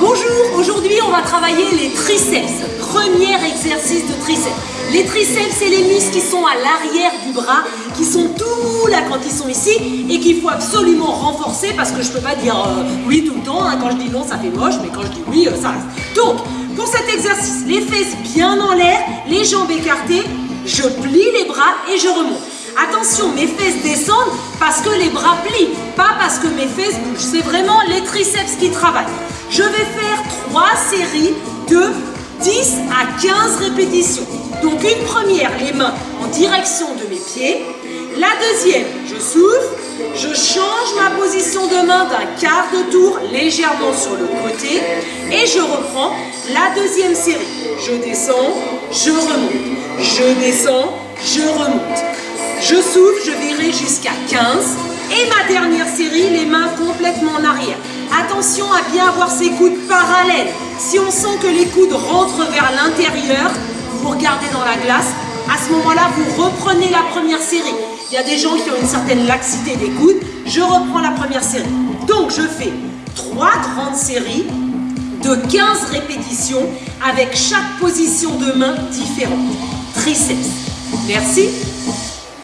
Bonjour, aujourd'hui on va travailler les triceps. Premier exercice de triceps. Les triceps, c'est les muscles qui sont à l'arrière du bras, qui sont tout là quand ils sont ici et qu'il faut absolument renforcer parce que je peux pas dire euh, oui tout le temps. hein. Quand je dis non, ça fait moche, mais quand je dis oui, euh, ça reste. Donc, pour cet exercice, les fesses bien en l'air, les jambes écartées, je plie les bras et je remonte. Attention, mes fesses descendent parce que les bras plient, pas parce que mes fesses bougent. C'est vraiment les triceps qui travaillent. Je vais faire trois séries de 10 à 15 répétitions. Donc une première, les mains en direction de mes pieds. La deuxième, je souffle, je change position de main d'un quart de tour légèrement sur le côté et je reprends la deuxième série. Je descends, je remonte, je descends, je remonte. Je souffle, je verrai jusqu'à 15. Et ma dernière série, les mains complètement en arrière. Attention à bien avoir ses coudes parallèles. Si on sent que les coudes rentrent vers l'intérieur, vous regardez dans la glace. À ce moment-là, vous reprenez la série. Il y a des gens qui ont une certaine laxité des coudes. Je reprends la première série. Donc, je fais trois grandes séries de 15 répétitions avec chaque position de main différente. Triceps. Merci.